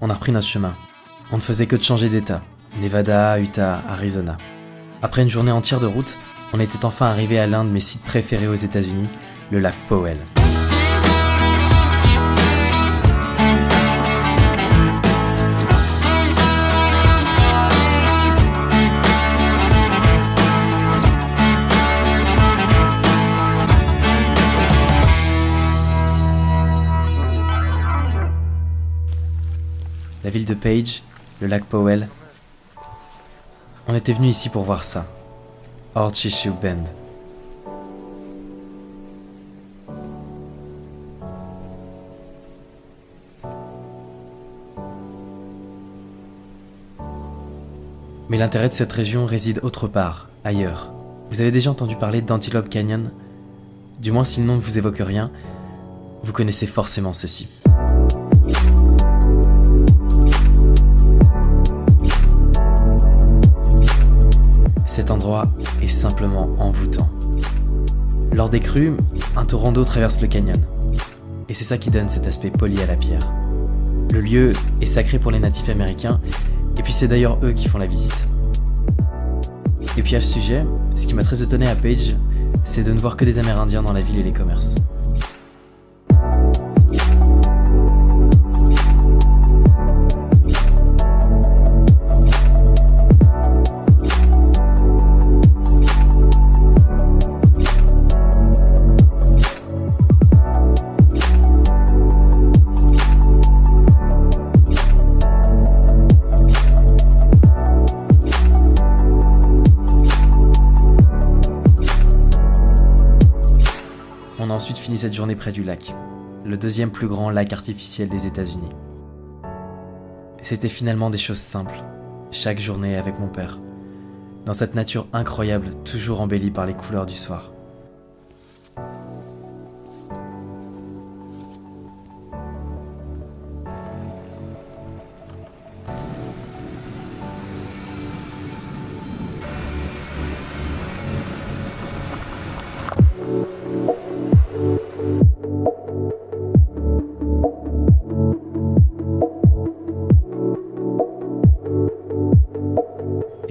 On a repris notre chemin. On ne faisait que de changer d'état. Nevada, Utah, Arizona. Après une journée entière de route, on était enfin arrivé à l'un de mes sites préférés aux États-Unis, le lac Powell. La ville de Page, le lac Powell. On était venu ici pour voir ça. Horseshoe Bend. Mais l'intérêt de cette région réside autre part, ailleurs. Vous avez déjà entendu parler d'Antelope Canyon? Du moins si le nom ne vous évoque rien, vous connaissez forcément ceci. Cet endroit est simplement envoûtant. Lors des crues, un torrent d'eau traverse le canyon. Et c'est ça qui donne cet aspect poli à la pierre. Le lieu est sacré pour les natifs américains, et puis c'est d'ailleurs eux qui font la visite. Et puis à ce sujet, ce qui m'a très étonné à Page, c'est de ne voir que des Amérindiens dans la ville et les commerces. Ensuite fini cette journée près du lac, le deuxième plus grand lac artificiel des États-Unis. C'était finalement des choses simples, chaque journée avec mon père, dans cette nature incroyable, toujours embellie par les couleurs du soir.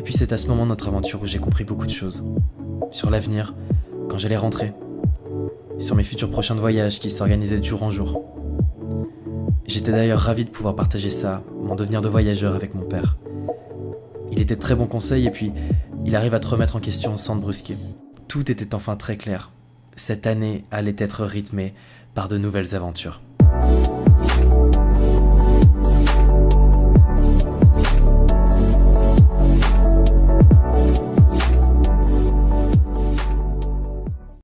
Puis c'est à ce moment notre aventure où j'ai compris beaucoup de choses. Sur l'avenir, quand j'allais rentrer. Sur mes futurs prochains voyages qui s'organisaient de jour en jour. J'étais d'ailleurs ravi de pouvoir partager ça, mon devenir de voyageur avec mon père. Il était très bons conseils et puis il arrive à te remettre en question sans te brusquer. Tout était enfin très clair. Cette année allait être rythmée par de nouvelles aventures.